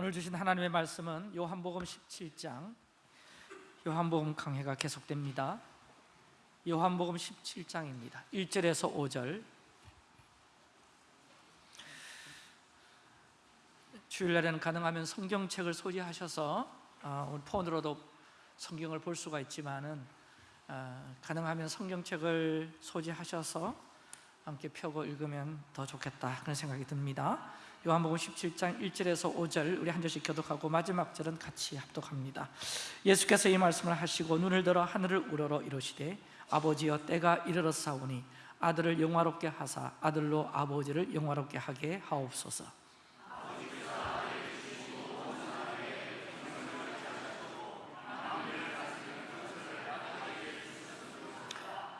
오늘 주신 하나님의 말씀은 요한복음 17장 요한복음 강해가 계속됩니다. 요한복음 17장입니다. 1절에서 5절. 주일날에는 가능하면 성경책을 소지하셔서 어, 우리 폰으로도 성경을 볼 수가 있지만 어, 가능하면 성경책을 소지하셔서 함께 펴고 읽으면 더 좋겠다 그런 생각이 듭니다 요한복음 17장 1절에서 5절 우리 한 절씩 교독하고 마지막 절은 같이 합독합니다. 예수께서 이 말씀을 하시고 눈을 들어 하늘을 우러러 이르시되 아버지여 때가 이르렀사오니 아들을 영화롭게 하사 아들로 아버지를 영화롭게 하게 하옵소서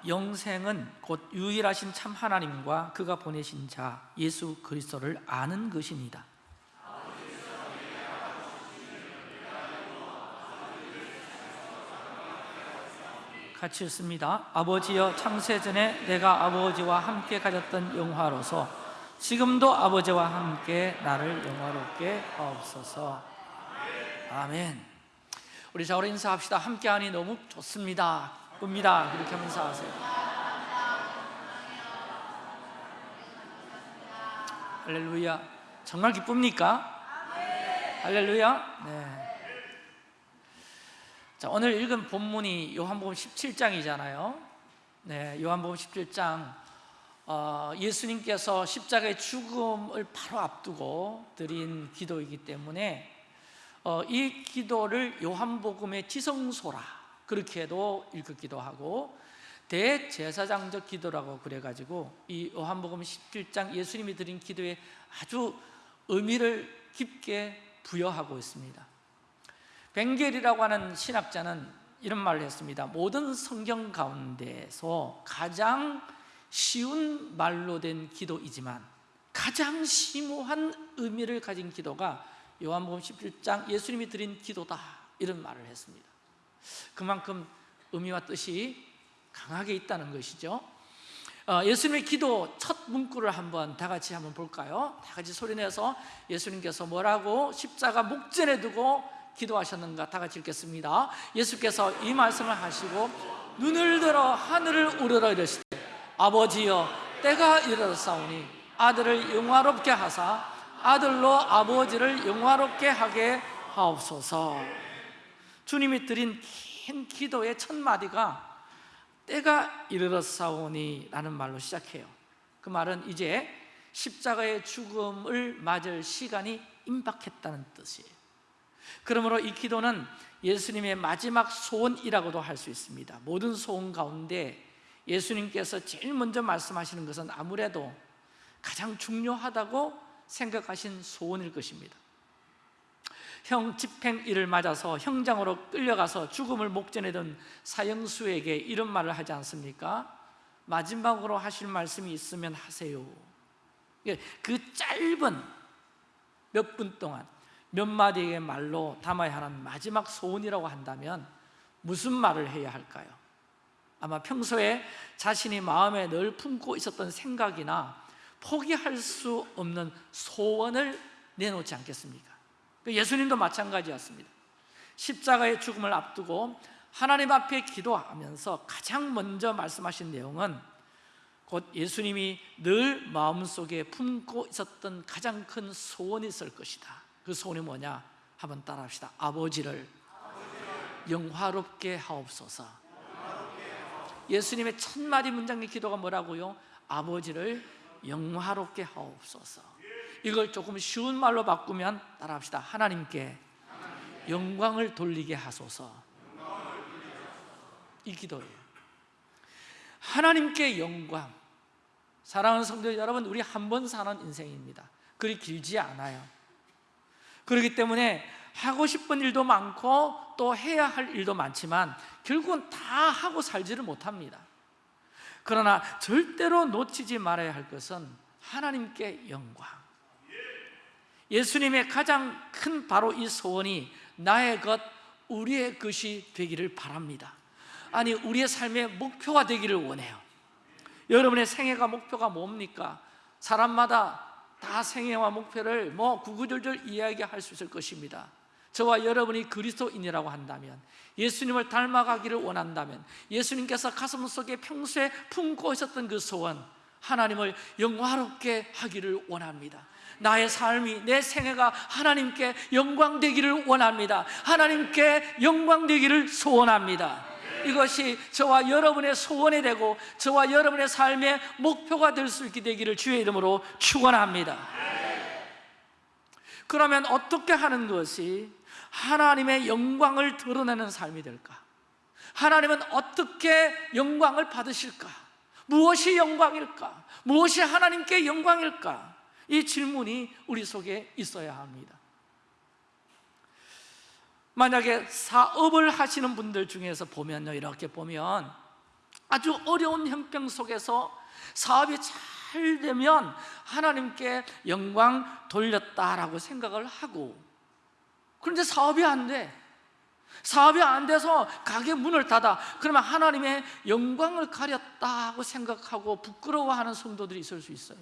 영생은 곧 유일하신 참 하나님과 그가 보내신 자 예수 그리스도를 아는 것입니다. 같이 읽습니다. 아버지여 창세전에 내가 아버지와 함께 가졌던 영화로서 지금도 아버지와 함께 나를 영화롭게 하옵소서. 아멘. 우리 자우로 인사합시다. 함께하니 너무 좋습니다 쁩니다. 그렇게 하면서 하세요. 할렐루야. 정말 기쁩니까? 할렐루야. 네. 자, 오늘 읽은 본문이 요한복음 17장이잖아요. 네, 요한복음 17장. 어, 예수님께서 십자가의 죽음을 바로 앞두고 드린 기도이기 때문에 어, 이 기도를 요한복음의 지성소라 그렇게도 읽기도 하고 대제사장적 기도라고 그래가지고 이 요한복음 17장 예수님이 드린 기도에 아주 의미를 깊게 부여하고 있습니다. 벵겔이라고 하는 신학자는 이런 말을 했습니다. 모든 성경 가운데서 가장 쉬운 말로 된 기도이지만 가장 심오한 의미를 가진 기도가 요한복음 17장 예수님이 드린 기도다. 이런 말을 했습니다 그만큼 의미와 뜻이 강하게 있다는 것이죠. 어, 예수님의 기도 첫 문구를 한번 다 같이 한번 볼까요? 다 같이 소리내서 예수님께서 뭐라고 십자가 목전에 두고 기도하셨는가 다 같이 읽겠습니다. 예수께서 이 말씀을 하시고 눈을 들어 하늘을 우러러 이르시되 아버지여 때가 이르렀사오니 아들을 영화롭게 하사 아들로 아버지를 영화롭게 하게 하옵소서 주님이 드린 긴 기도의 첫 마디가 때가 이르렀사오니 라는 말로 시작해요. 그 말은 이제 십자가의 죽음을 맞을 시간이 임박했다는 뜻이에요. 그러므로 이 기도는 예수님의 마지막 소원이라고도 할 수 있습니다. 모든 소원 가운데 예수님께서 제일 먼저 말씀하시는 것은 아무래도 가장 중요하다고 생각하신 소원일 것입니다 형 집행일을 맞아서 형장으로 끌려가서 죽음을 목전에 둔 사형수에게 이런 말을 하지 않습니까? 마지막으로 하실 말씀이 있으면 하세요 그 짧은 몇 분 동안 몇 마디의 말로 담아야 하는 마지막 소원이라고 한다면 무슨 말을 해야 할까요? 아마 평소에 자신이 마음에 늘 품고 있었던 생각이나 포기할 수 없는 소원을 내놓지 않겠습니까? 그 예수님도 마찬가지였습니다. 십자가의 죽음을 앞두고 하나님 앞에 기도하면서 가장 먼저 말씀하신 내용은 곧 예수님이 늘 마음속에 품고 있었던 가장 큰 소원이 있을 것이다. 그 소원이 뭐냐? 한번 따라합시다. 아버지를 영화롭게 하옵소서. 예수님의 첫 마디 문장의 기도가 뭐라고요? 아버지를 영화롭게 하옵소서 이걸 조금 쉬운 말로 바꾸면 따라합시다. 하나님께 영광을 돌리게 하소서. 이 기도예요. 하나님께 영광. 사랑하는 성도 여러분 우리 한 번 사는 인생입니다. 그리 길지 않아요. 그렇기 때문에 하고 싶은 일도 많고 또 해야 할 일도 많지만 결국은 다 하고 살지를 못합니다. 그러나 절대로 놓치지 말아야 할 것은 하나님께 영광 예수님의 가장 큰 바로 이 소원이 나의 것, 우리의 것이 되기를 바랍니다. 아니 우리의 삶의 목표가 되기를 원해요. 여러분의 생애가 목표가 뭡니까? 사람마다 다 생애와 목표를 뭐 구구절절 이야기할 수 있을 것입니다. 저와 여러분이 그리스도인이라고 한다면 예수님을 닮아가기를 원한다면 예수님께서 가슴 속에 평소에 품고 있었던 그 소원 하나님을 영화롭게 하기를 원합니다 나의 삶이 내 생애가 하나님께 영광 되기를 원합니다 하나님께 영광 되기를 소원합니다 이것이 저와 여러분의 소원이 되고 저와 여러분의 삶의 목표가 될 수 있게 되기를 주의 이름으로 축원합니다 그러면 어떻게 하는 것이 하나님의 영광을 드러내는 삶이 될까? 하나님은 어떻게 영광을 받으실까? 무엇이 영광일까? 무엇이 하나님께 영광일까? 이 질문이 우리 속에 있어야 합니다 만약에 사업을 하시는 분들 중에서 보면요 이렇게 보면 아주 어려운 형편 속에서 사업이 잘 되면 하나님께 영광 돌렸다라고 생각을 하고 그런데 사업이 안 돼. 사업이 안 돼서 가게 문을 닫아. 그러면 하나님의 영광을 가렸다고 생각하고 부끄러워하는 성도들이 있을 수 있어요.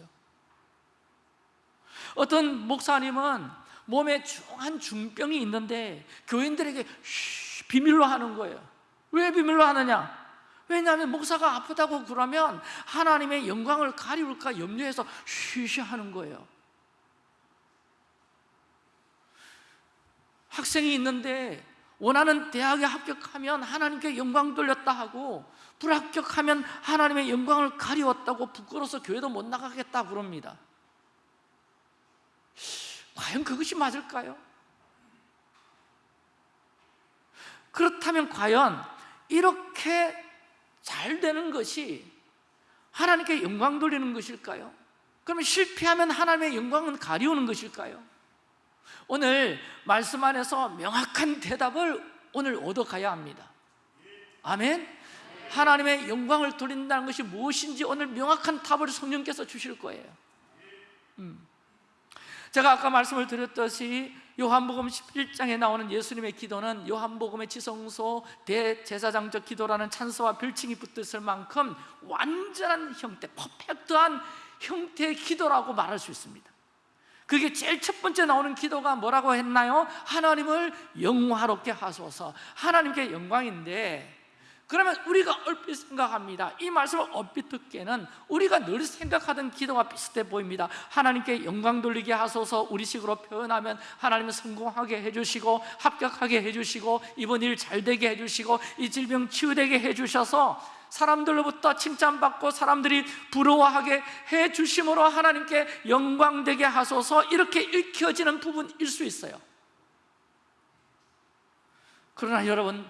어떤 목사님은 몸에 중한 중병이 있는데 교인들에게 쉬, 비밀로 하는 거예요. 왜 비밀로 하느냐? 왜냐하면 목사가 아프다고 그러면 하나님의 영광을 가리울까 염려해서 쉬쉬 하는 거예요. 학생이 있는데 원하는 대학에 합격하면 하나님께 영광 돌렸다 하고 불합격하면 하나님의 영광을 가리웠다고 부끄러워서 교회도 못 나가겠다 그럽니다 과연 그것이 맞을까요? 그렇다면 과연 이렇게 잘 되는 것이 하나님께 영광 돌리는 것일까요? 그러면 실패하면 하나님의 영광은 가리우는 것일까요? 오늘 말씀 안에서 명확한 대답을 오늘 얻어가야 합니다 아멘? 하나님의 영광을 돌린다는 것이 무엇인지 오늘 명확한 답을 성령께서 주실 거예요 음. 제가 아까 말씀을 드렸듯이 요한복음 11장에 나오는 예수님의 기도는 요한복음의 지성소 대제사장적 기도라는 찬스와 별칭이 붙었을 만큼 완전한 형태, 퍼펙트한 형태의 기도라고 말할 수 있습니다 그게 제일 첫 번째 나오는 기도가 뭐라고 했나요? 하나님을 영화롭게 하소서 하나님께 영광인데 그러면 우리가 얼핏 생각합니다. 이 말씀을 얼핏 듣기에는 우리가 늘 생각하던 기도가 비슷해 보입니다. 하나님께 영광 돌리게 하소서 우리식으로 표현하면 하나님은 성공하게 해주시고 합격하게 해주시고 이번 일 잘 되게 해주시고 이 질병 치유되게 해주셔서 사람들로부터 칭찬받고 사람들이 부러워하게 해 주심으로 하나님께 영광되게 하소서 이렇게 읽혀지는 부분일 수 있어요. 그러나 여러분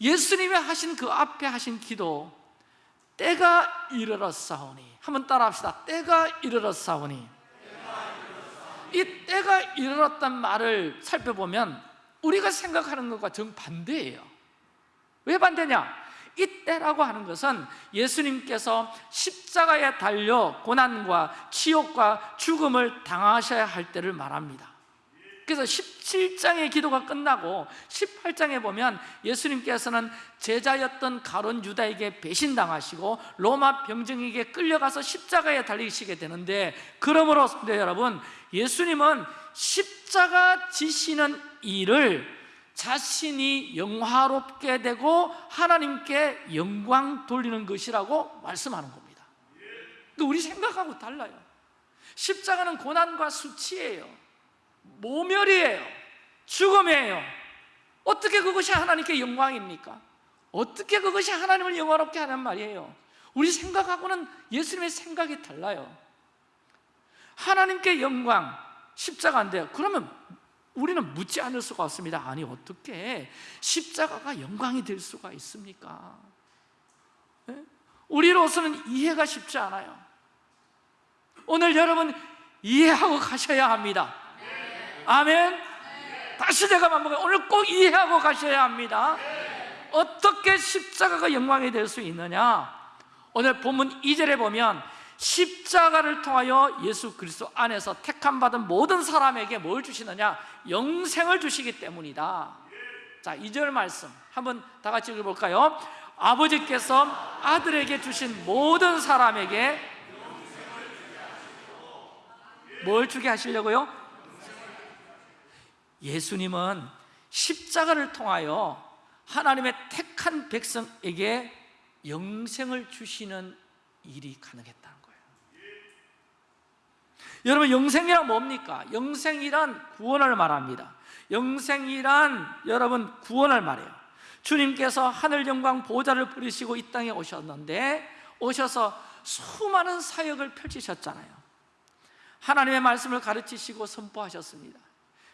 예수님이 하신 그 앞에 하신 기도 때가 이르렀사오니. 한번 따라합시다. 때가 이르렀사오니. 이 때가 이르렀단 말을 살펴보면 우리가 생각하는 것과 정반대예요. 왜 반대냐? 이 때라고 하는 것은 예수님께서 십자가에 달려 고난과 치욕과 죽음을 당하셔야 할 때를 말합니다 그래서 17장의 기도가 끝나고 18장에 보면 예수님께서는 제자였던 가론 유다에게 배신당하시고 로마 병정에게 끌려가서 십자가에 달리시게 되는데 그러므로 여러분 예수님은 십자가 지시는 일을 자신이 영화롭게 되고 하나님께 영광 돌리는 것이라고 말씀하는 겁니다. 우리 생각하고 달라요. 십자가는 고난과 수치예요 모멸이에요. 죽음이에요. 어떻게 그것이 하나님께 영광입니까? 어떻게 그것이 하나님을 영화롭게 하는 말이에요? 우리 생각하고는 예수님의 생각이 달라요. 하나님께 영광 십자가인데 그러면 우리는 묻지 않을 수가 없습니다. 아니 어떻게 십자가가 영광이 될 수가 있습니까? 네? 우리로서는 이해가 쉽지 않아요. 오늘 여러분 이해하고 가셔야 합니다 아멘 다시 제가 반복해 오늘 꼭 이해하고 가셔야 합니다 어떻게 십자가가 영광이 될 수 있느냐 오늘 본문 2절에 보면 십자가를 통하여 예수 그리스도 안에서 택함 받은 모든 사람에게 뭘 주시느냐? 영생을 주시기 때문이다. 자, 2절 말씀 한번 다 같이 읽어 볼까요? 아버지께서 아들에게 주신 모든 사람에게 뭘 주게 하시려고요? 예수님은 십자가를 통하여 하나님의 택한 백성에게 영생을 주시는 일이 가능했다는 거예요. 여러분 영생이란 뭡니까? 영생이란 구원을 말합니다. 영생이란 여러분 구원을 말해요. 주님께서 하늘 영광 보좌를 부리시고 이 땅에 오셨는데 오셔서 수많은 사역을 펼치셨잖아요. 하나님의 말씀을 가르치시고 선포하셨습니다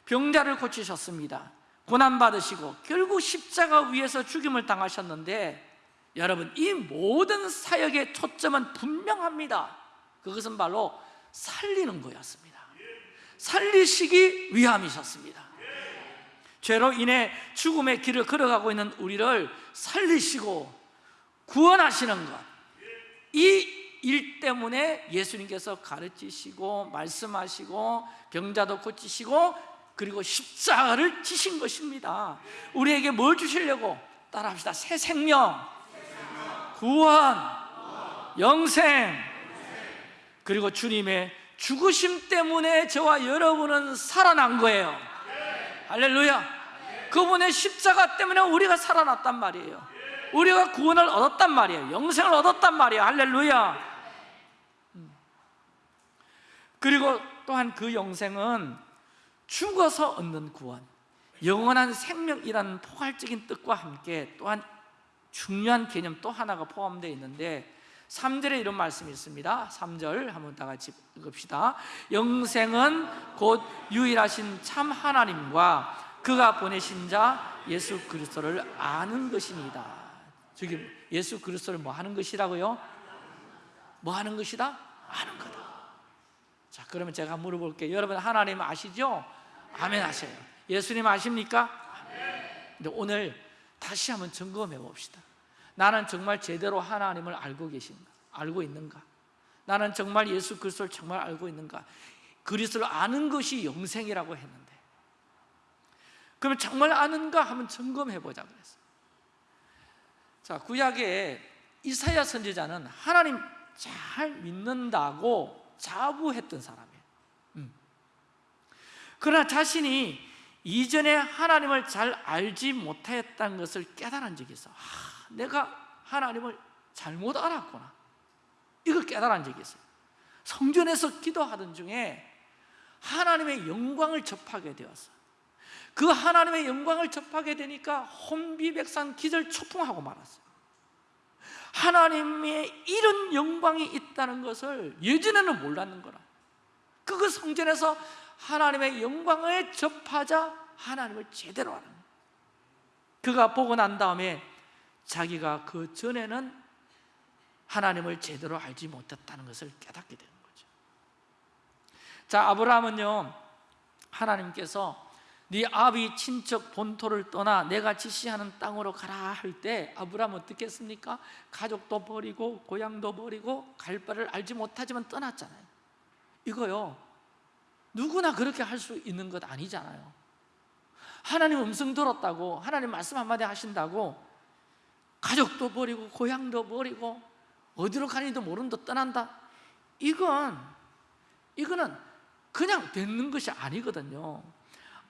병자를 고치셨습니다. 고난받으시고 결국 십자가 위에서 죽임을 당하셨는데 여러분 이 모든 사역의 초점은 분명합니다. 그것은 바로 살리는 거였습니다. 살리시기 위함이셨습니다. 죄로 인해 죽음의 길을 걸어가고 있는 우리를 살리시고 구원하시는 것 이 일 때문에 예수님께서 가르치시고 말씀하시고 병자도 고치시고 그리고 십자가를 지신 것입니다. 우리에게 뭘 주시려고? 따라합시다. 새 생명. 구원. 영생. 그리고 주님의 죽으심 때문에 저와 여러분은 살아난 거예요. 할렐루야. 그분의 십자가 때문에 우리가 살아났단 말이에요. 우리가 구원을 얻었단 말이에요. 영생을 얻었단 말이에요. 할렐루야. 음. 그리고 또한 그 영생은 죽어서 얻는 구원 영원한 생명이라는 포괄적인 뜻과 함께 또한 중요한 개념 또 하나가 포함되어 있는데 3절에 이런 말씀이 있습니다 3절 한번 다 같이 읽읍시다 영생은 곧 유일하신 참 하나님과 그가 보내신 자 예수 그리스도를 아는 것입니다 지금 예수 그리스도를 뭐 하는 것이라고요? 뭐 하는 것이다? 아는 거다 자 그러면 제가 물어볼게요 여러분 하나님 아시죠? 아멘 하세요 예수님 아십니까? 근데 오늘 다시 한번 점검해 봅시다 나는 정말 제대로 하나님을 알고 계신가? 알고 있는가? 나는 정말 예수 그리스도를 정말 알고 있는가? 그리스도를 아는 것이 영생이라고 했는데 그러면 정말 아는가? 한번 점검해 보자 그랬어요 자 구약에 이사야 선지자는 하나님 잘 믿는다고 자부했던 음. 그러나 자신이 이전에 하나님을 잘 알지 못했다는 것을 깨달은 적이 있어. 아, 내가 하나님을 잘못 알았구나. 이걸 깨달은 적이 있어요. 성전에서 기도하던 중에 하나님의 영광을 접하게 되었어. 그 하나님의 영광을 접하게 되니까 혼비백산 기절 초풍하고 말았어요 하나님의 이런 영광이 있다는 것을 예전에는 몰랐는 거라. 그거 성전에서 하나님의 영광을 접하자 하나님을 제대로 아는 거예요 그가 보고 난 다음에 자기가 그 전에는 하나님을 제대로 알지 못했다는 것을 깨닫게 되는 거죠. 자 아브라함은요 하나님께서 네 아비 친척 본토를 떠나 내가 지시하는 땅으로 가라 할 때 아브라함 어떻게 했습니까? 가족도 버리고 고향도 버리고 갈 바를 알지 못하지만 떠났잖아요. 이거요 누구나 그렇게 할 수 있는 것 아니잖아요. 하나님 음성 들었다고 하나님 말씀 한마디 하신다고 가족도 버리고 고향도 버리고 어디로 가는지도 모른다 떠난다. 이건 이거는 그냥 되는 것이 아니거든요.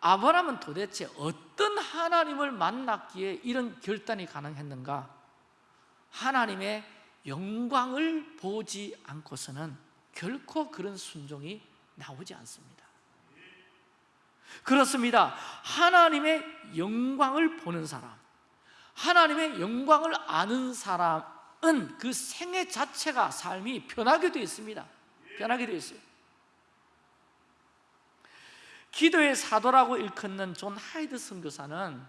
아브라함은 도대체 어떤 하나님을 만났기에 이런 결단이 가능했는가? 하나님의 영광을 보지 않고서는 결코 그런 순종이 나오지 않습니다 그렇습니다. 하나님의 영광을 보는 사람 하나님의 영광을 아는 사람은 그 생애 자체가 삶이 변하게 되어 있습니다. 변하게 되어 있어요. 기도의 사도라고 일컫는 존 하이드 선교사는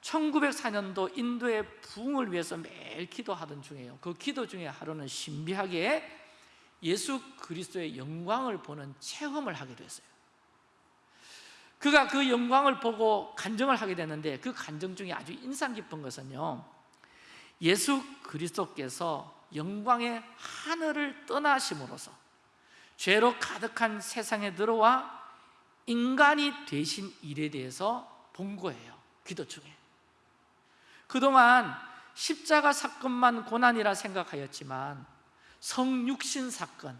1904년도 인도의 부흥을 위해서 매일 기도하던 중이에요. 그 기도 중에 하루는 신비하게 예수 그리스도의 영광을 보는 체험을 하게 됐어요 그가 그 영광을 보고 간정을 하게 됐는데 그 간정 중에 아주 인상 깊은 것은요. 예수 그리스도께서 영광의 하늘을 떠나심으로써 죄로 가득한 세상에 들어와 인간이 되신 일에 대해서 본 거예요 기도 중에. 그동안 십자가 사건만 고난이라 생각하였지만 성육신 사건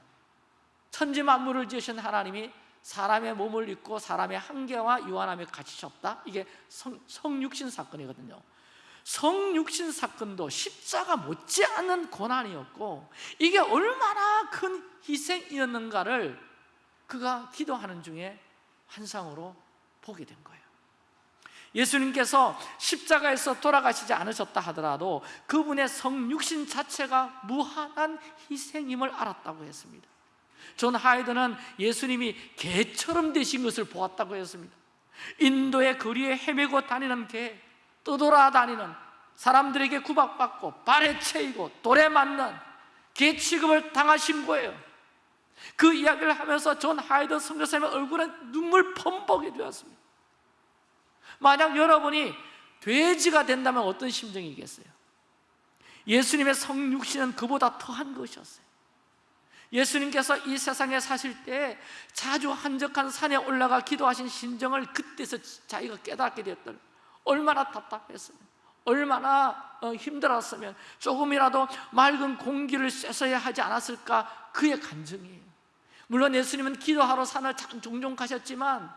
천지 만물을 지으신 하나님이 사람의 몸을 입고 사람의 한계와 유한함에 갇히셨다? 이게 성, 성육신 사건이거든요. 성육신 사건도 십자가 못지않은 고난이었고 이게 얼마나 큰 희생이었는가를 그가 기도하는 중에 환상으로 보게 된 거예요. 예수님께서 십자가에서 돌아가시지 않으셨다 하더라도 그분의 성육신 자체가 무한한 희생임을 알았다고 했습니다 존 하이드는 예수님이 개처럼 되신 것을 보았다고 했습니다. 인도의 거리에 헤매고 다니는 개 떠돌아다니는 사람들에게 구박받고 발에 채이고 돌에 맞는 개 취급을 당하신 거예요. 그 이야기를 하면서 존 하이드 선교사님의 얼굴에 눈물 범벅이 되었습니다. 만약 여러분이 돼지가 된다면 어떤 심정이겠어요? 예수님의 성육신은 그보다 더한 것이었어요 예수님께서 이 세상에 사실 때 자주 한적한 산에 올라가 기도하신 심정을 그때서 자기가 깨닫게 되었던 얼마나 답답했으면 얼마나 어, 힘들었으면 조금이라도 맑은 공기를 쐬셔야 하지 않았을까 그의 간증이에요. 물론 예수님은 기도하러 산을 종종 가셨지만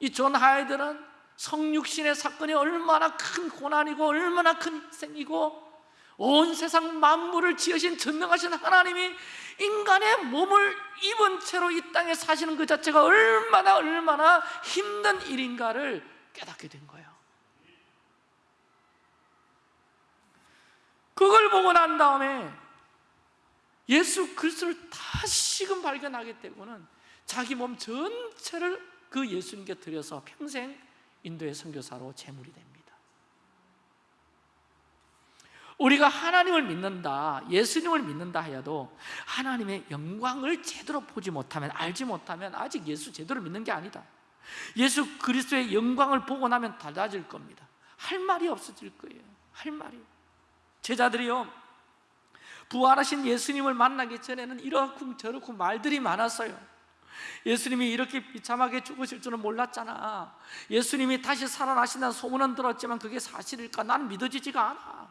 이 존 하이드는 성육신의 사건이 얼마나 큰 고난이고 얼마나 큰 희생이고 온 세상 만물을 지으신 전능하신 하나님이 인간의 몸을 입은 채로 이 땅에 사시는 그 자체가 얼마나 얼마나 힘든 일인가를 깨닫게 된 거예요. 그걸 보고 난 다음에 예수 그리스도를 다시금 발견하게 되고는 자기 몸 전체를 그 예수님께 드려서 평생 인도의 선교사로 제물이 됩니다 우리가 하나님을 믿는다 예수님을 믿는다 하여도 하나님의 영광을 제대로 보지 못하면 알지 못하면 아직 예수 제대로 믿는 게 아니다. 예수 그리스도의 영광을 보고 나면 달라질 겁니다. 할 말이 없어질 거예요. 할 말이. 제자들이요 부활하신 예수님을 만나기 전에는 이렇고 저렇고 말들이 많았어요. 예수님이 이렇게 비참하게 죽으실 줄은 몰랐잖아. 예수님이 다시 살아나신다는 소문은 들었지만 그게 사실일까? 난 믿어지지가 않아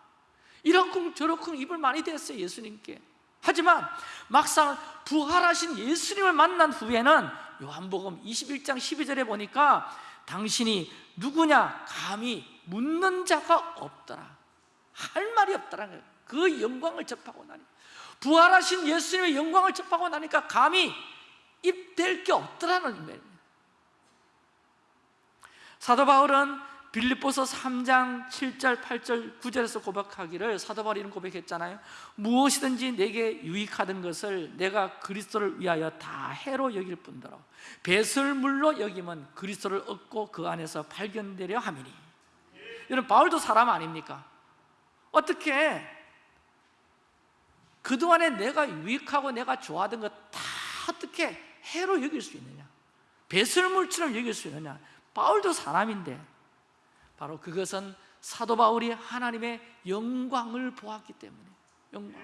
이런쿵 저런쿵 입을 많이 댔어요 예수님께. 하지만 막상 부활하신 예수님을 만난 후에는 요한복음 21장 12절에 보니까 당신이 누구냐? 감히 묻는 자가 없더라. 할 말이 거예요 그 영광을 접하고 나니. 부활하신 예수님의 영광을 접하고 나니까 감히 입댈 게 없더라는 말입니다. 사도 바울은 빌립보서 3장 7절, 8절, 9절에서 고백하기를 사도 바울이 이런 고백했잖아요. 무엇이든지 내게 유익하던 것을 내가 그리스도를 위하여 다 해로 여길 뿐더러 배설물로 여기면 그리스도를 얻고 그 안에서 발견되려 함이니. 여러분 바울도 사람 아닙니까? 어떻게 그동안에 내가 유익하고 내가 좋아하던 것 다 어떻게 해로 여길 수 있느냐? 배설물처럼 여길 수 있느냐? 바울도 사람인데 바로 그것은 사도 바울이 하나님의 영광을 보았기 때문에. 영광.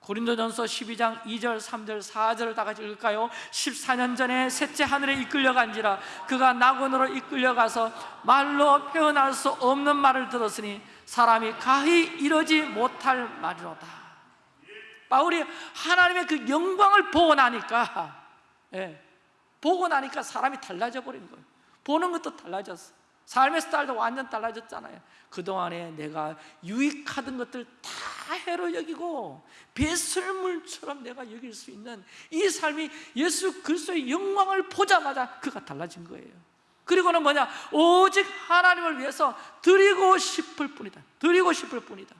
고린도전서 12장 2절, 3절, 4절을 다 같이 읽을까요? 14년 전에 셋째 하늘에 이끌려간지라 그가 낙원으로 이끌려가서 말로 표현할 수 없는 말을 들었으니 사람이 가히 이러지 못할 말이로다. 바울이 하나님의 그 영광을 보고 나니까 예, 보고 나니까 사람이 달라져 버린 거예요. 보는 것도 달라졌어 삶의 스타일도 완전 달라졌잖아요. 그동안에 내가 유익하던 것들 다 해로 여기고 배설물처럼 내가 여길 수 있는 이 삶이 예수 그리스도의 영광을 보자마자 그가 달라진 거예요. 그리고는 뭐냐? 오직 하나님을 위해서 드리고 싶을 뿐이다. 드리고 싶을 뿐이다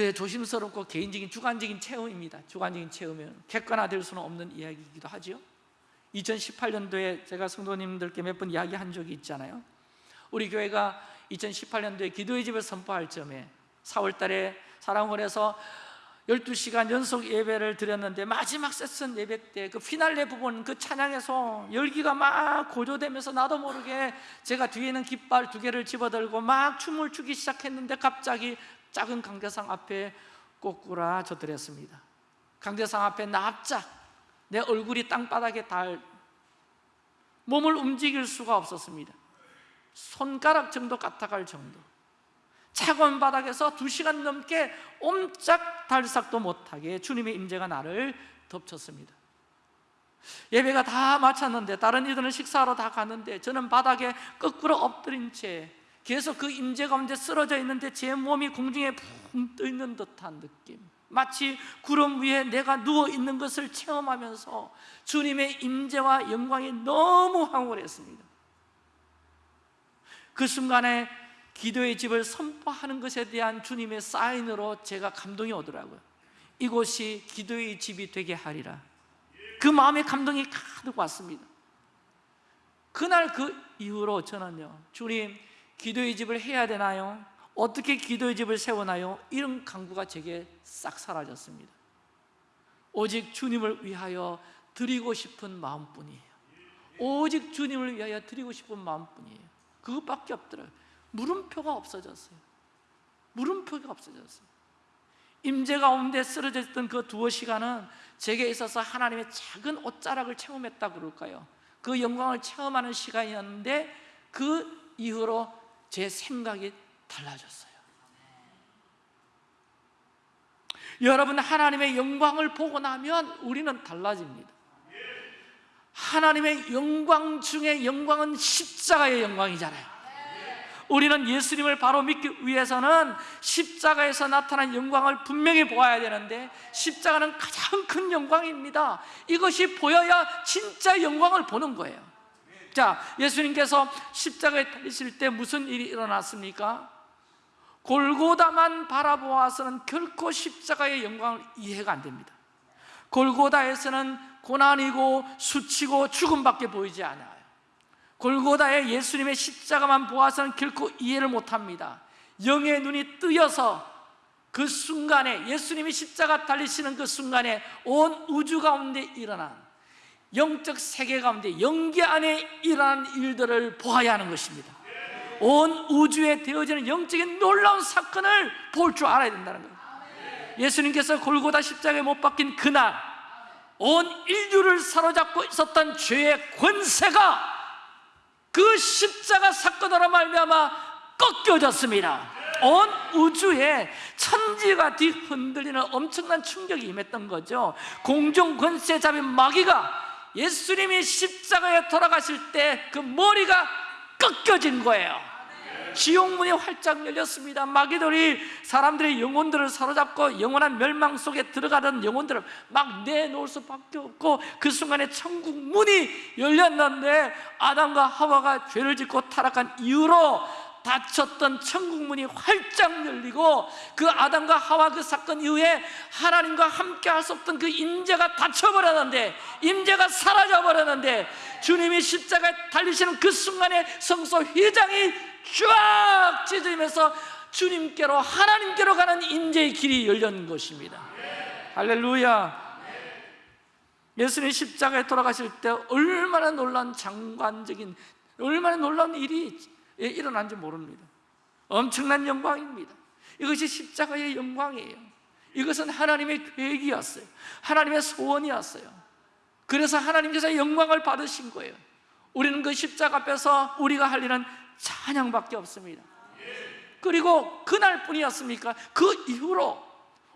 저의 조심스럽고 개인적인 주관적인 체험입니다. 주관적인 체험은 객관화될 수는 없는 이야기이기도 하죠 2018년도에 제가 성도님들께 몇 번 이야기한 적이 있잖아요. 우리 교회가 2018년도에 기도의 집을 선포할 점에 4월 달에 사랑원에서 12시간 연속 예배를 드렸는데 마지막 세션 예배 때 그 피날레 부분 그 찬양에서 열기가 막 고조되면서 나도 모르게 제가 뒤에 있는 깃발 두 개를 집어들고 막 춤을 추기 시작했는데 갑자기 작은 강대상 앞에 꼬꾸라져드렸습니다. 강대상 앞에 납작 내 얼굴이 땅바닥에 닿을 몸을 움직일 수가 없었습니다. 손가락 정도 까딱할 정도. 차가운 바닥에서 두 시간 넘게 옴짝 달싹도 못하게 주님의 임재가 나를 덮쳤습니다. 예배가 다 마쳤는데 다른 이들은 식사하러 다 갔는데 저는 바닥에 거꾸로 엎드린 채 계속 그 임재 가운데 쓰러져 있는데 제 몸이 공중에 붕 떠 있는 듯한 느낌. 마치 구름 위에 내가 누워 있는 것을 체험하면서 주님의 임재와 영광이 너무 황홀했습니다. 그 순간에 기도의 집을 선포하는 것에 대한 주님의 사인으로 제가 감동이 오더라고요. 이곳이 기도의 집이 되게 하리라. 그 마음의 감동이 가득 왔습니다. 그날 그 이후로 저는요 주님 기도의 집을 해야 되나요? 어떻게 기도의 집을 세우나요? 이런 강구가 제게 싹 사라졌습니다 오직 주님을 위하여 드리고 싶은 마음뿐이에요 오직 주님을 위하여 드리고 싶은 마음뿐이에요 그것밖에 없더라고요 물음표가 없어졌어요 물음표가 없어졌어요 임재 가운데 쓰러져 있던 그 두어 시간은 제게 있어서 하나님의 작은 옷자락을 체험했다 그럴까요? 그 영광을 체험하는 시간이었는데 그 이후로 제 생각이 달라졌어요. 여러분 하나님의 영광을 보고 나면 우리는 달라집니다. 하나님의 영광 중에 영광은 십자가의 영광이잖아요. 우리는 예수님을 바로 믿기 위해서는 십자가에서 나타난 영광을 분명히 보아야 되는데 십자가는 가장 큰 영광입니다. 이것이 보여야 진짜 영광을 보는 거예요 자, 예수님께서 십자가에 달리실 때 무슨 일이 일어났습니까? 골고다만 바라보아서는 결코 십자가의 영광을 이해가 안 됩니다. 골고다에서는 고난이고 수치고 죽음밖에 보이지 않아요. 골고다에 예수님의 십자가만 보아서는 결코 이해를 못합니다. 영의 눈이 뜨여서 그 순간에 예수님이 십자가 달리시는 그 순간에 온 우주 가운데 일어난 영적 세계 가운데 영계 안에 일어난 일들을 보아야 하는 것입니다. 온 우주에 되어지는 영적인 놀라운 사건을 볼 줄 알아야 된다는 거예요. 예수님께서 골고다 십자가에 못 박힌 그날 온 인류를 사로잡고 있었던 죄의 권세가 그 십자가 사건으로 말미암아 꺾여졌습니다. 온 우주에 천지가 뒤흔들리는 엄청난 충격이 임했던 거죠. 공중 권세 잡인 마귀가 예수님이 십자가에 돌아가실 때 그 머리가 꺾여진 거예요. 지옥문이 활짝 열렸습니다. 마귀들이 사람들의 영혼들을 사로잡고 영원한 멸망 속에 들어가던 영혼들을 막 내놓을 수밖에 없고 그 순간에 천국 문이 열렸는데 아담과 하와가 죄를 짓고 타락한 이후로 닫혔던 천국 문이 활짝 열리고 그 아담과 하와 그 사건 이후에 하나님과 함께 할 수 없던 그 임재가 닫혀버렸는데 임재가 사라져버렸는데 주님이 십자가에 달리시는 그 순간에 성소 휘장이 쫙 찢어지면서 주님께로 하나님께로 가는 임재의 길이 열린 것입니다. 할렐루야. 예수님 십자가에 돌아가실 때 얼마나 놀라운 장관적인 얼마나 놀라운 일이 일어난지 모릅니다. 엄청난 영광입니다. 이것이 십자가의 영광이에요. 이것은 하나님의 계획이었어요. 하나님의 소원이었어요. 그래서 하나님께서 영광을 받으신 거예요. 우리는 그 십자가 앞에서 우리가 할 일은 찬양밖에 없습니다. 그리고 그날뿐이었습니까? 그 이후로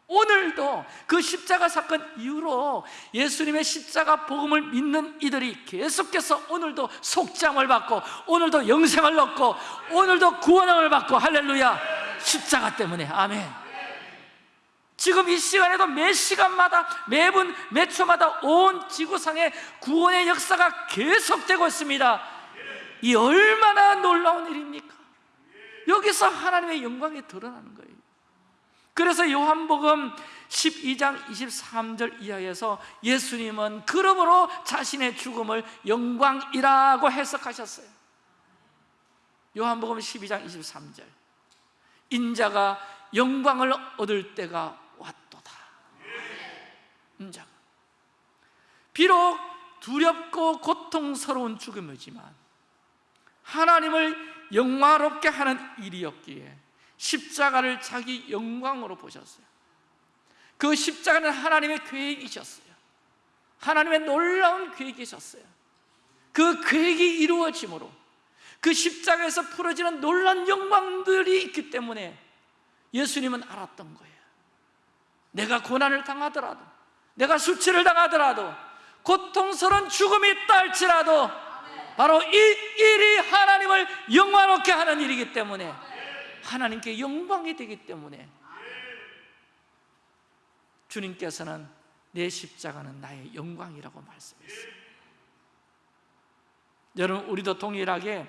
오늘도 그 십자가 사건 이후로 예수님의 십자가 복음을 믿는 이들이 계속해서 오늘도 속잠을 받고 오늘도 영생을 얻고 오늘도 구원을 받고 할렐루야 십자가 때문에. 아멘. 지금 이 시간에도 매 시간마다 매분 매 초마다 온 지구상에 구원의 역사가 계속되고 있습니다. 이 얼마나 놀라운 일입니까? 여기서 하나님의 영광이 드러나는 거예요 그래서 요한복음 12장 23절 이하에서 예수님은 그러므로 자신의 죽음을 영광이라고 해석하셨어요. 요한복음 12장 23절. 인자가 영광을 얻을 때가 왔도다. 인자가. 비록 두렵고 고통스러운 죽음이지만 하나님을 영화롭게 하는 일이었기에 십자가를 자기 영광으로 보셨어요. 그 십자가는 하나님의 계획이셨어요. 하나님의 놀라운 계획이셨어요. 그 계획이 이루어짐으로 그 십자가에서 풀어지는 놀라운 영광들이 있기 때문에 예수님은 알았던 거예요. 내가 고난을 당하더라도 내가 수치를 당하더라도 고통스러운 죽음이 있다 할지라도 바로 이 일이 하나님을 영광롭게 하는 일이기 때문에 하나님께 영광이 되기 때문에 주님께서는 내 십자가는 나의 영광이라고 말씀했어요. 여러분 우리도 동일하게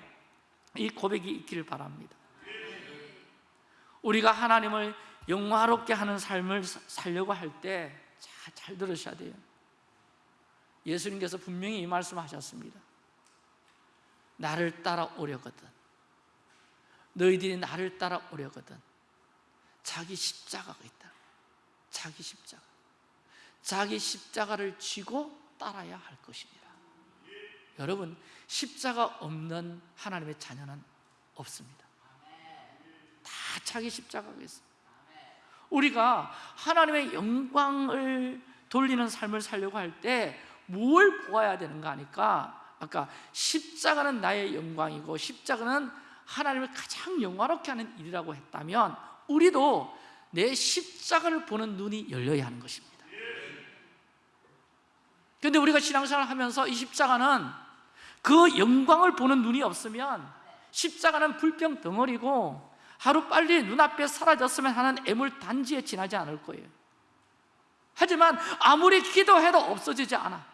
이 고백이 있기를 바랍니다. 우리가 하나님을 영화롭게 하는 삶을 사- 살려고 할 때 잘 들으셔야 돼요. 예수님께서 분명히 이 말씀하셨습니다. 나를 따라오려거든 너희들이 나를 따라오려거든. 자기 십자가가 있다. 자기 십자가. 자기 십자가를 쥐고 따라야 할 것입니다. 여러분 십자가 없는 하나님의 자녀는 없습니다. 다 자기 십자가가 있습니다 우리가 하나님의 영광을 돌리는 삶을 살려고 할 때 뭘 보아야 되는가 하니까 아까 십자가는 나의 영광이고 십자가는 하나님을 가장 영화롭게 하는 일이라고 했다면 우리도 내 십자가를 보는 눈이 열려야 하는 것입니다. 그런데 우리가 신앙생활을 하면서 이 십자가는 그 영광을 보는 눈이 없으면 십자가는 불병 덩어리고 하루 빨리 눈앞에 사라졌으면 하는 애물 단지에 지나지 않을 거예요. 하지만 아무리 기도해도 없어지지 않아.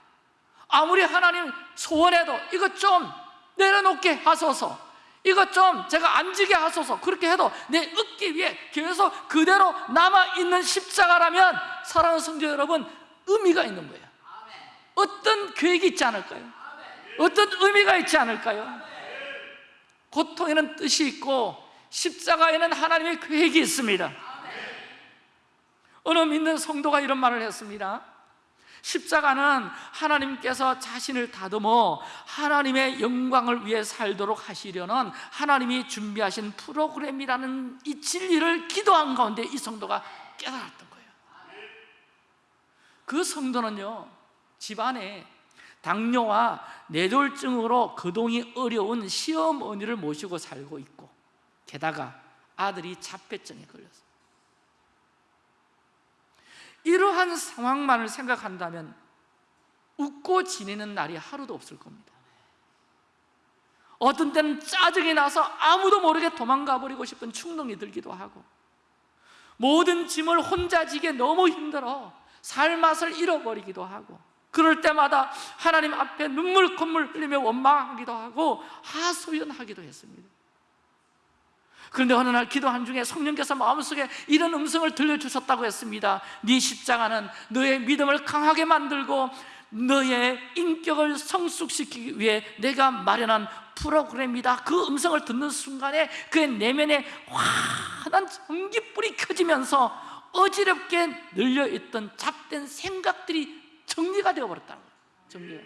아무리 하나님 소원해도 이것 좀 내려놓게 하소서 이것 좀 제가 앉게 하소서 그렇게 해도 내 얻기 위해 계속 그대로 남아있는 십자가라면 사랑하는 성도 여러분 의미가 있는 거예요 어떤 계획이 있지 않을까요? 어떤 의미가 있지 않을까요? 고통에는 뜻이 있고 십자가에는 하나님의 계획이 있습니다 어느 믿는 성도가 이런 말을 했습니다 십자가는 하나님께서 자신을 다듬어 하나님의 영광을 위해 살도록 하시려는 하나님이 준비하신 프로그램이라는 이 진리를 기도한 가운데 이 성도가 깨달았던 거예요. 그 성도는요 집안에 당뇨와 뇌졸중으로 거동이 어려운 시어머니를 모시고 살고 있고 게다가 아들이 자폐증에 걸렸어요 이러한 상황만을 생각한다면 웃고 지내는 날이 하루도 없을 겁니다. 어떤 때는 짜증이 나서 아무도 모르게 도망가 버리고 싶은 충동이 들기도 하고 모든 짐을 혼자 지게 너무 힘들어 살맛을 잃어버리기도 하고 그럴 때마다 하나님 앞에 눈물 콧물 흘리며 원망하기도 하고 하소연하기도 했습니다 그런데 어느 날 기도한 중에 성령께서 마음속에 이런 음성을 들려주셨다고 했습니다. 네 십자가는 너의 믿음을 강하게 만들고 너의 인격을 성숙시키기 위해 내가 마련한 프로그램이다. 그 음성을 듣는 순간에 그의 내면에 환한 전기불이 켜지면서 어지럽게 늘려있던 잡된 생각들이 정리가 되어버렸다는 거예요. 정리가.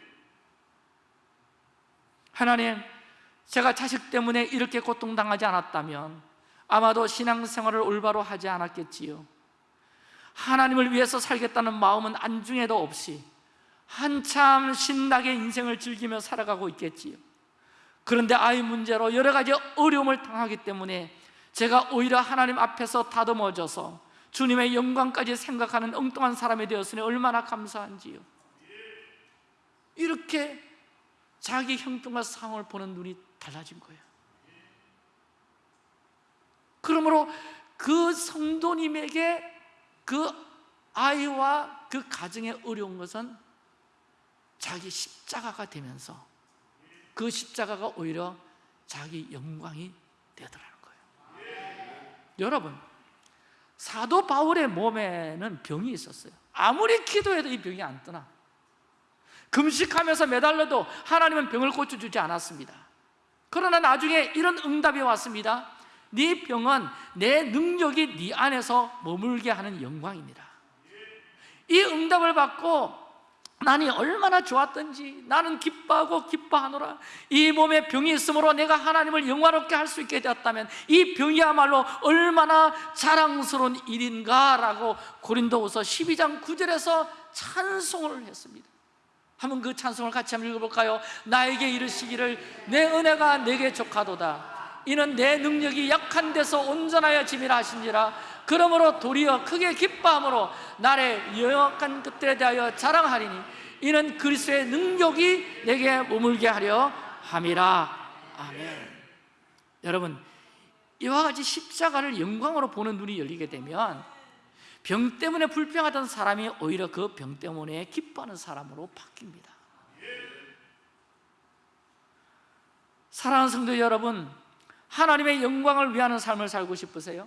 하나님 제가 자식 때문에 이렇게 고통당하지 않았다면 아마도 신앙생활을 올바로 하지 않았겠지요. 하나님을 위해서 살겠다는 마음은 안중에도 없이 한참 신나게 인생을 즐기며 살아가고 있겠지요. 그런데 아이 문제로 여러 가지 어려움을 당하기 때문에 제가 오히려 하나님 앞에서 다듬어져서 주님의 영광까지 생각하는 엉뚱한 사람이 되었으니 얼마나 감사한지요. 이렇게 자기 형편과 상황을 보는 눈이 달라진 거예요. 그러므로 그 성도님에게 그 아이와 그 가정의 어려운 것은 자기 십자가가 되면서 그 십자가가 오히려 자기 영광이 되더라는 거예요. 여러분 사도 바울의 몸에는 병이 있었어요. 아무리 기도해도 이 병이 안 떠나. 금식하면서 매달려도 하나님은 병을 고쳐주지 않았습니다 그러나 나중에 이런 응답이 왔습니다. 네 병은 내 능력이 네 안에서 머물게 하는 영광이니라 이 응답을 받고 나는 얼마나 좋았던지 나는 기뻐하고 기뻐하노라. 이 몸에 병이 있으므로 내가 하나님을 영화롭게 할 수 있게 되었다면 이 병이야말로 얼마나 자랑스러운 일인가 라고 고린도후서 12장 9절에서 찬송을 했습니다 한번 그 찬송을 같이 한번 읽어볼까요? 나에게 이르시기를 내 은혜가 내게 족하도다. 이는 내 능력이 약한 데서 온전하여 짐이라 하신지라 그러므로 도리어 크게 기뻐함으로 나의 여역한 것들에 대하여 자랑하리니 이는 그리스도의 능력이 내게 머물게 하려 함이라. 아멘. 여러분 이와 같이 십자가를 영광으로 보는 눈이 열리게 되면 병 때문에 불평하던 사람이 오히려 그 병 때문에 기뻐하는 사람으로 바뀝니다 사랑하는 성도 여러분 하나님의 영광을 위하는 삶을 살고 싶으세요?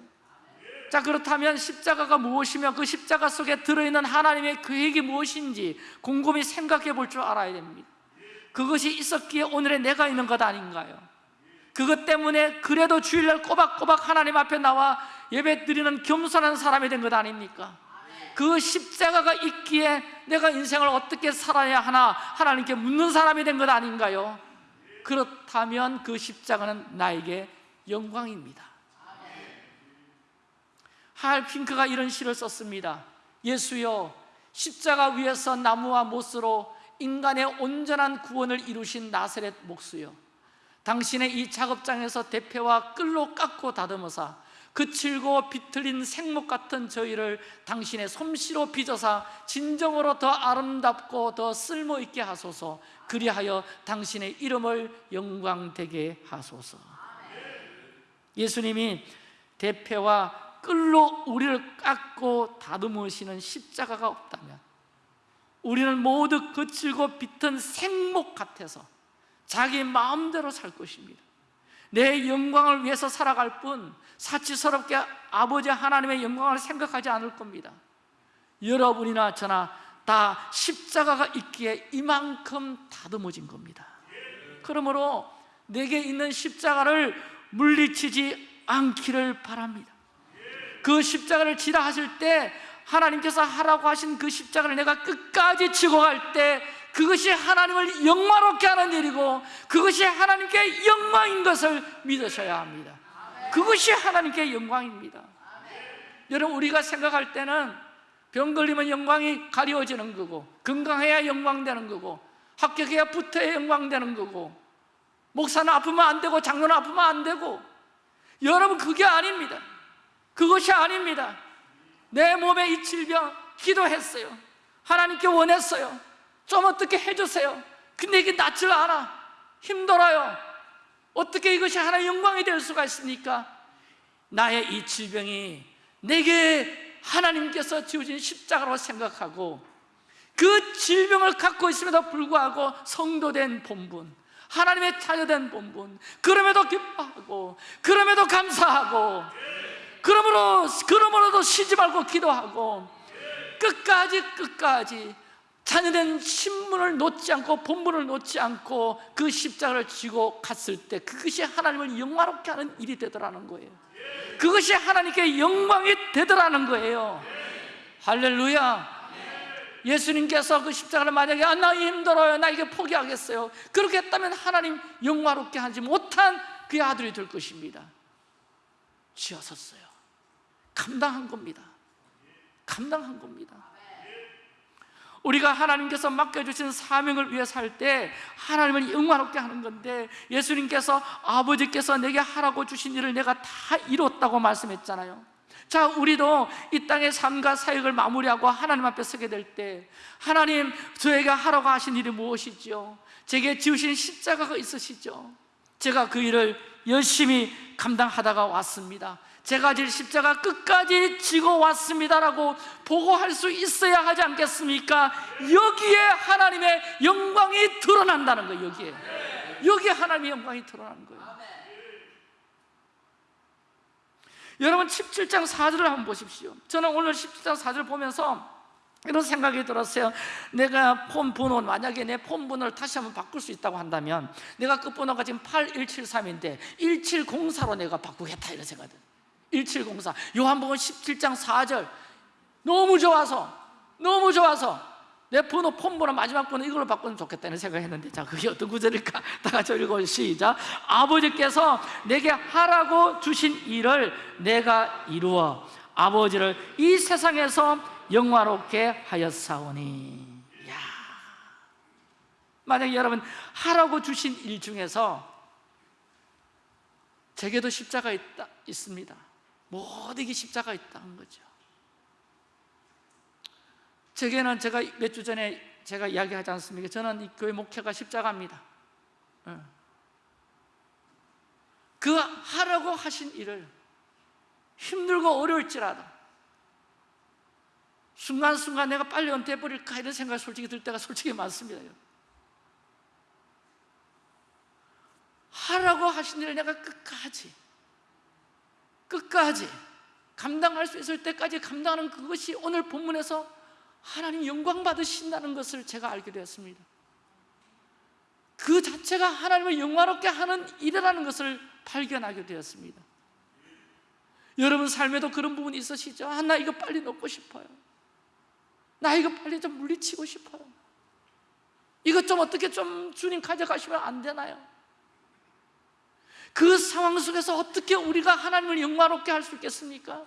자 그렇다면 십자가가 무엇이며 그 십자가 속에 들어있는 하나님의 계획이 무엇인지 곰곰이 생각해 볼 줄 알아야 됩니다 그것이 있었기에 오늘의 내가 있는 것 아닌가요? 그것 때문에 그래도 주일날 꼬박꼬박 하나님 앞에 나와 예배 드리는 겸손한 사람이 된 것 아닙니까? 그 십자가가 있기에 내가 인생을 어떻게 살아야 하나 하나님께 묻는 사람이 된 것 아닌가요? 그렇다면 그 십자가는 나에게 영광입니다 하얼 핑크가 이런 시를 썼습니다 예수여 십자가 위에서 나무와 못으로 인간의 온전한 구원을 이루신 나사렛 목수여 당신의 이 작업장에서 대패와 끌로 깎고 다듬어사 그칠고 비틀린 생목 같은 저희를 당신의 솜씨로 빚어사 진정으로 더 아름답고 더 쓸모있게 하소서. 그리하여 당신의 이름을 영광되게 하소서. 예수님이 대패와 끌로 우리를 깎고 다듬으시는 십자가가 없다면 우리는 모두 거칠고 비튼 생목 같아서 자기 마음대로 살 것입니다 내 영광을 위해서 살아갈 뿐 사치스럽게 아버지 하나님의 영광을 생각하지 않을 겁니다. 여러분이나 저나 다 십자가가 있기에 이만큼 다듬어진 겁니다. 그러므로 내게 있는 십자가를 물리치지 않기를 바랍니다. 그 십자가를 지라 하실 때 하나님께서 하라고 하신 그 십자가를 내가 끝까지 지고 갈때 그것이 하나님을 영광롭게 하는 일이고 그것이 하나님께 영광인 것을 믿으셔야 합니다. 그것이 하나님께 영광입니다. 여러분 우리가 생각할 때는 병 걸리면 영광이 가려워지는 거고 건강해야 영광되는 거고 합격해야 붙어야 영광되는 거고 목사는 아프면 안 되고 장로는 아프면 안 되고 여러분 그게 아닙니다. 그것이 아닙니다. 내 몸에 이 질병 기도했어요. 하나님께 원했어요 좀 어떻게 해주세요? 근데 이게 낫질 않아. 힘들어요. 어떻게 이것이 하나의 영광이 될 수가 있습니까? 나의 이 질병이 내게 하나님께서 지어진 십자가로 생각하고 그 질병을 갖고 있음에도 불구하고 성도된 본분 하나님의 자녀된 본분 그럼에도 기뻐하고 그럼에도 감사하고 그러므로 그러므로도 쉬지 말고 기도하고 끝까지 끝까지 자녀된 신문을 놓지 않고 본분을 놓지 않고 그 십자가를 쥐고 갔을 때 그것이 하나님을 영화롭게 하는 일이 되더라는 거예요. 그것이 하나님께 영광이 되더라는 거예요. 할렐루야. 예수님께서 그 십자가를 만약에 아, 나 힘들어요. 나 이게 포기하겠어요. 그렇게 했다면 하나님 영화롭게 하지 못한 그의 아들이 될 것입니다. 지어섰어요. 감당한 겁니다. 감당한 겁니다 우리가 하나님께서 맡겨주신 사명을 위해 살 때 하나님을 영화롭게 하는 건데 예수님께서 아버지께서 내게 하라고 주신 일을 내가 다 이뤘다고 말씀했잖아요 자 우리도 이 땅의 삶과 사역을 마무리하고 하나님 앞에 서게 될 때 하나님 저에게 하라고 하신 일이 무엇이죠? 제게 지으신 십자가가 있으시죠? 제가 그 일을 열심히 감당하다가 왔습니다 제가 질 십자가 끝까지 지고 왔습니다라고 보고할 수 있어야 하지 않겠습니까? 여기에 하나님의 영광이 드러난다는 거예요 여기에. 여기에 하나님의 영광이 드러나는 거예요. 여러분 17장 4절을 한번 보십시오. 저는 오늘 17장 4절 보면서 이런 생각이 들었어요. 내가 폰 번호 만약에 내 폰 번호를 다시 한번 바꿀 수 있다고 한다면 내가 끝번호가 지금 8173인데 1704로 내가 바꾸겠다 이런 생각이 들어요 1704 요한복음 17장 4절. 너무 좋아서 너무 좋아서 내 번호 폰번호 마지막 번호 이걸로 바꾸면 좋겠다는 생각했는데 자 그게 어떤 구절일까? 다 같이 읽어 시작. 아버지께서 내게 하라고 주신 일을 내가 이루어 아버지를 이 세상에서 영화롭게 하였사오니. 야. 만약 여러분 하라고 주신 일 중에서 제게도 십자가 있다, 있습니다 모든 게 십자가 있다는 거죠 제게는 제가 몇 주 전에 제가 이야기하지 않습니까? 저는 이 교회 목회가 십자가입니다 예. 그 하라고 하신 일을 힘들고 어려울지라도 순간순간 내가 빨리 은퇴해버릴까 이런 생각이 솔직히 들 때가 솔직히 많습니다 하라고 하신 일을 내가 끝까지 끝까지 감당할 수 있을 때까지 감당하는 그것이 오늘 본문에서 하나님 영광 받으신다는 것을 제가 알게 되었습니다 그 자체가 하나님을 영화롭게 하는 일이라는 것을 발견하게 되었습니다 여러분 삶에도 그런 부분이 있으시죠? 아, 나 이거 빨리 넣고 싶어요 나 이거 빨리 좀 물리치고 싶어요 이것 좀 어떻게 좀 주님 가져가시면 안 되나요? 그 상황 속에서 어떻게 우리가 하나님을 영화롭게 할 수 있겠습니까?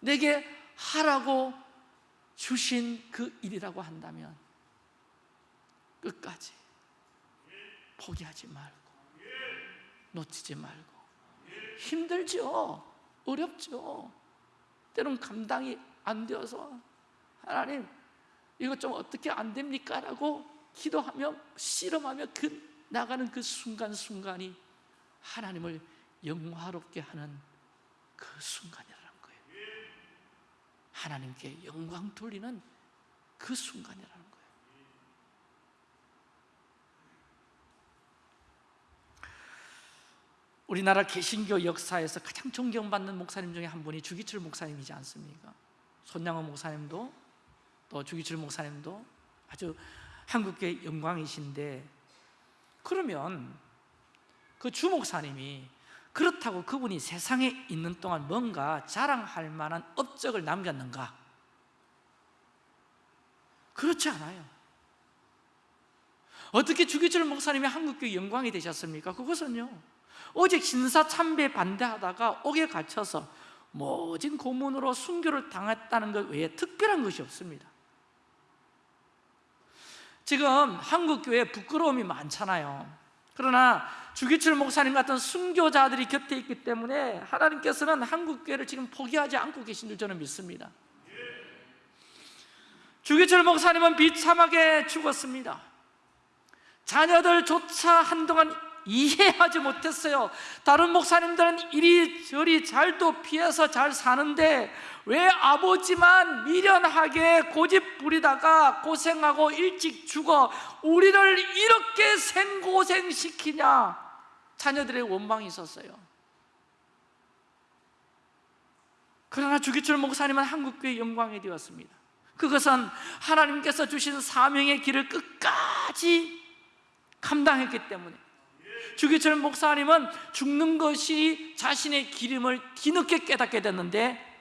내게 하라고 주신 그 일이라고 한다면 끝까지 포기하지 말고 놓치지 말고 힘들죠 어렵죠 때론 감당이 안 되어서 하나님 이거 좀 어떻게 안 됩니까? 라고 기도하며 씨름하며 그 나가는 그 순간순간이 하나님을 영화롭게 하는 그 순간이라는 거예요 하나님께 영광 돌리는 그 순간이라는 거예요 우리나라 개신교 역사에서 가장 존경받는 목사님 중에 한 분이 주기철 목사님이지 않습니까? 손양호 목사님도 또 주기철 목사님도 아주 한국교회 영광이신데 그러면 그 주목사님이 그렇다고 그분이 세상에 있는 동안 뭔가 자랑할 만한 업적을 남겼는가? 그렇지 않아요 어떻게 주기철 목사님이 한국교회 영광이 되셨습니까? 그것은요 오직 신사 참배 반대하다가 옥에 갇혀서 모진 고문으로 순교를 당했다는 것 외에 특별한 것이 없습니다 지금 한국교회에 부끄러움이 많잖아요 그러나 주기철 목사님 같은 순교자들이 곁에 있기 때문에 하나님께서는 한국교회를 지금 포기하지 않고 계신 줄 저는 믿습니다. 주기철 목사님은 비참하게 죽었습니다. 자녀들조차 한동안 이해하지 못했어요. 다른 목사님들은 이리저리 잘도 피해서 잘 사는데 왜 아버지만 미련하게 고집 부리다가 고생하고 일찍 죽어 우리를 이렇게 생고생시키냐 자녀들의 원망이 있었어요. 그러나 주기철 목사님은 한국교회 영광이 되었습니다. 그것은 하나님께서 주신 사명의 길을 끝까지 감당했기 때문에 주기철 목사님은 죽는 것이 자신의 기름을 뒤늦게 깨닫게 됐는데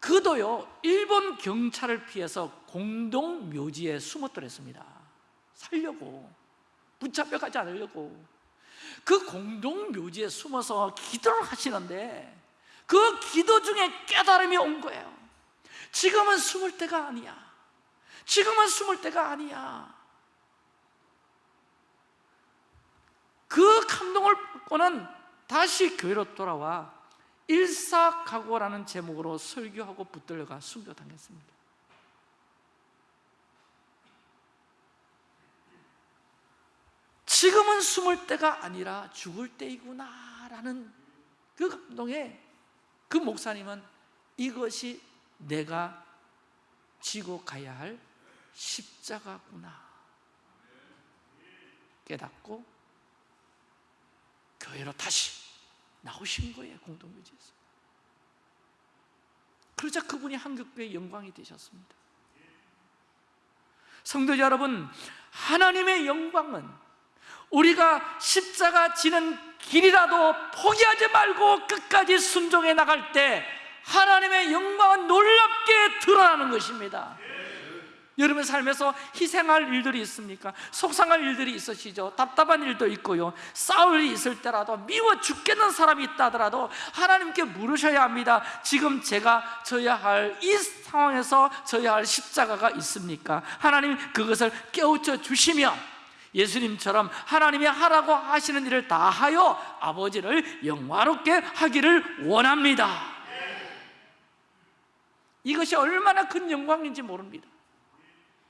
그도요 일본 경찰을 피해서 공동 묘지에 숨었더랬습니다. 살려고. 붙잡혀가지 않으려고 그 공동 묘지에 숨어서 기도를 하시는데 그 기도 중에 깨달음이 온 거예요. 지금은 숨을 때가 아니야. 지금은 숨을 때가 아니야. 그 감동을 받고는 다시 교회로 돌아와 일사각오라는 제목으로 설교하고 붙들려가 순교당했습니다 지금은 숨을 때가 아니라 죽을 때이구나 라는 그 감동에 그 목사님은 이것이 내가 지고 가야 할 십자가구나. 깨닫고 교회로 다시 나오신 거예요 공동묘지에서. 그러자 그분이 한국교회의 영광이 되셨습니다. 성도 여러분 하나님의 영광은 우리가 십자가 지는 길이라도 포기하지 말고 끝까지 순종해 나갈 때 하나님의 영광은 놀랍게 드러나는 것입니다 여러분 삶에서 희생할 일들이 있습니까? 속상할 일들이 있으시죠? 답답한 일도 있고요 싸울 일이 있을 때라도 미워 죽겠는 사람이 있다 하더라도 하나님께 물으셔야 합니다 지금 제가 져야 할 이 상황에서 져야 할 십자가가 있습니까? 하나님 그것을 깨우쳐 주시면 예수님처럼 하나님이 하라고 하시는 일을 다 하여 아버지를 영화롭게 하기를 원합니다. 이것이 얼마나 큰 영광인지 모릅니다.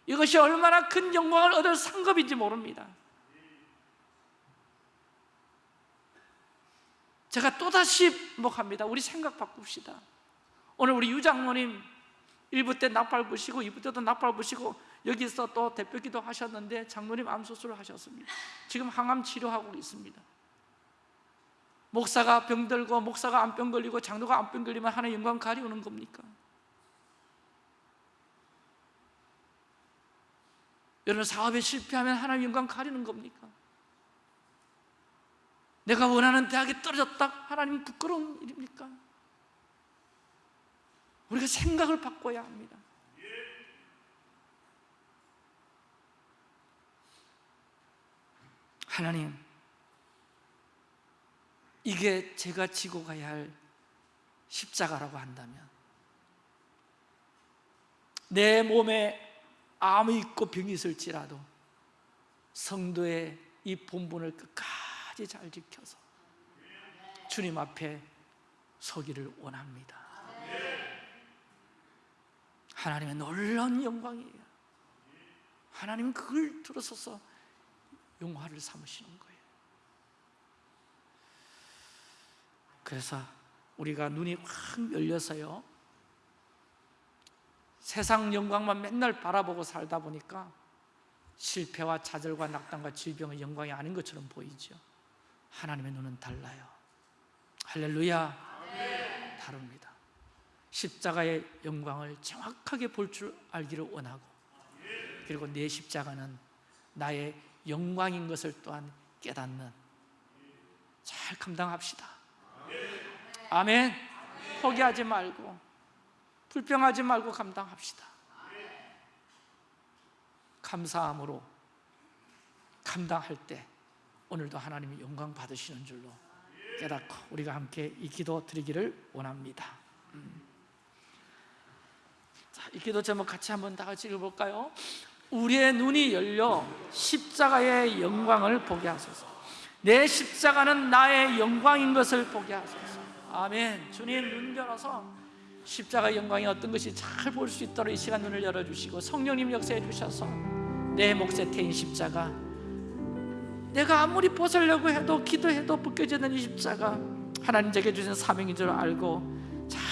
이것이 얼마나 큰 영광을 얻을 상급인지 모릅니다. 제가 또다시 목합니다. 우리 생각 바꿉시다. 오늘 우리 유장모님 1부 때 낙발 부시고 2부 때도 낙발 부시고 여기서 또 대표기도 하셨는데 장모님 암수술을 하셨습니다 지금 항암 치료하고 있습니다 목사가 병들고 목사가 암병 걸리고 장로가 암병 걸리면 하나님 영광 가리우는 겁니까? 여러분 사업에 실패하면 하나님 영광 가리는 겁니까? 내가 원하는 대학에 떨어졌다 하나님 부끄러운 일입니까? 우리가 생각을 바꿔야 합니다. 하나님 이게 제가 지고 가야 할 십자가라고 한다면 내 몸에 암이 있고 병이 있을지라도 성도의 이 본분을 끝까지 잘 지켜서 주님 앞에 서기를 원합니다 하나님의 놀라운 영광이에요. 하나님은 그걸 들어서서 용화를 삼으시는 거예요. 그래서 우리가 눈이 확 열려서요 세상 영광만 맨날 바라보고 살다 보니까 실패와 좌절과 낙담과 질병의 영광이 아닌 것처럼 보이죠. 하나님의 눈은 달라요. 할렐루야. 다릅니다 십자가의 영광을 정확하게 볼 줄 알기를 원하고 그리고 내 십자가는 나의 영광인 것을 또한 깨닫는 잘 감당합시다. 아멘. 포기하지 말고 불평하지 말고 감당합시다. 감사함으로 감당할 때 오늘도 하나님이 영광 받으시는 줄로 깨닫고 우리가 함께 이 기도 드리기를 원합니다. 음. 자, 이 기도 제목 같이 한번 다 같이 읽어볼까요? 우리의 눈이 열려 십자가의 영광을 보게 하소서. 내 십자가는 나의 영광인 것을 보게 하소서. 아멘. 주님 눈 열어서 십자가 영광이 어떤 것이 잘 볼 수 있도록 이 시간 눈을 열어주시고 성령님 역사해 주셔서 내 몫에 태인 십자가. 내가 아무리 벗으려고 해도 기도해도 벗겨지는 이 십자가 하나님 제게 주신 사명인 줄 알고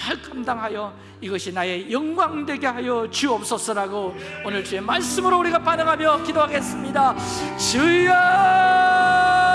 잘 감당하여 이것이 나의 영광 되게 하여 주옵소서라고 오늘 주의 말씀으로 우리가 반응하며 기도하겠습니다. 주여